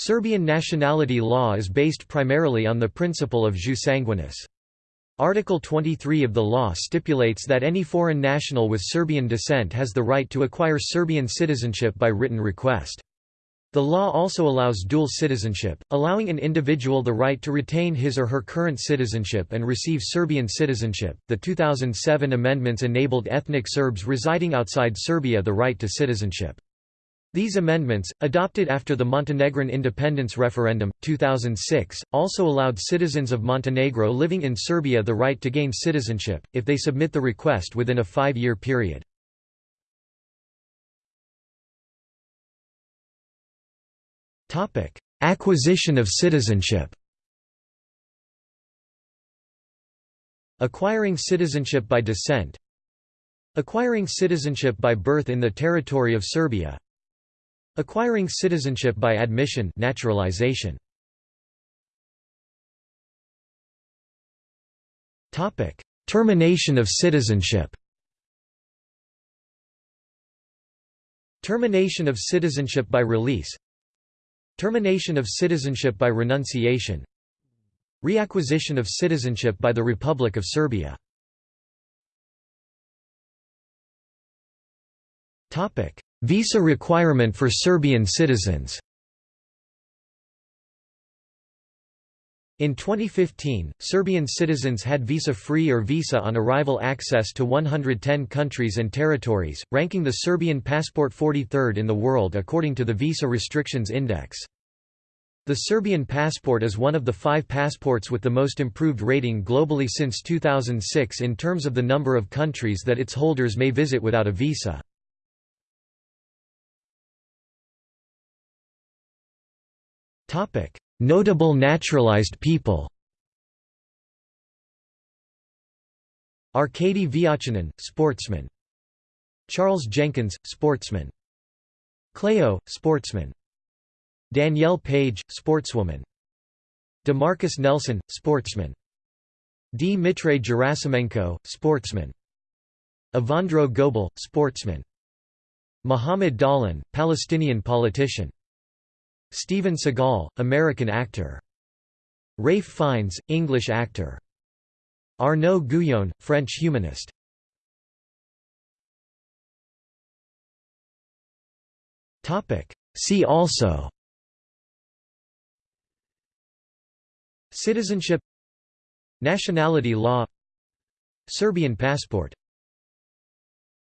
Serbian nationality law is based primarily on the principle of jus sanguinis. Article 23 of the law stipulates that any foreign national with Serbian descent has the right to acquire Serbian citizenship by written request. The law also allows dual citizenship, allowing an individual the right to retain his or her current citizenship and receive Serbian citizenship. The 2007 amendments enabled ethnic Serbs residing outside Serbia the right to citizenship. These amendments, adopted after the Montenegrin independence referendum, 2006, also allowed citizens of Montenegro living in Serbia the right to gain citizenship, if they submit the request within a five-year period. Acquisition of citizenship Acquiring citizenship by descent Acquiring citizenship by birth in the territory of Serbia Acquiring citizenship by admission naturalization. Topic: Termination of citizenship. Termination of citizenship by release. Termination of citizenship by renunciation. Reacquisition of citizenship by the Republic of Serbia. Topic: Visa requirement for Serbian citizens In 2015, Serbian citizens had visa-free or visa on arrival access to 110 countries and territories, ranking the Serbian passport 43rd in the world according to the Visa Restrictions Index. The Serbian passport is one of the five passports with the most improved rating globally since 2006 in terms of the number of countries that its holders may visit without a visa. Notable naturalized people. Arkady Vyatchanin, sportsman. Charles Jenkins, sportsman. Cleo, sportsman. Danielle Page, sportswoman. DeMarcus Nelson, sportsman. Dmitri Gerasimenko, sportsman. Evandro Goebel, sportsman. Muhammad Dahlan, Palestinian politician. Steven Seagal, American actor. Ralph Fiennes, English actor. Arnaud Gouillon, French humanist. See also Citizenship Nationality law Serbian passport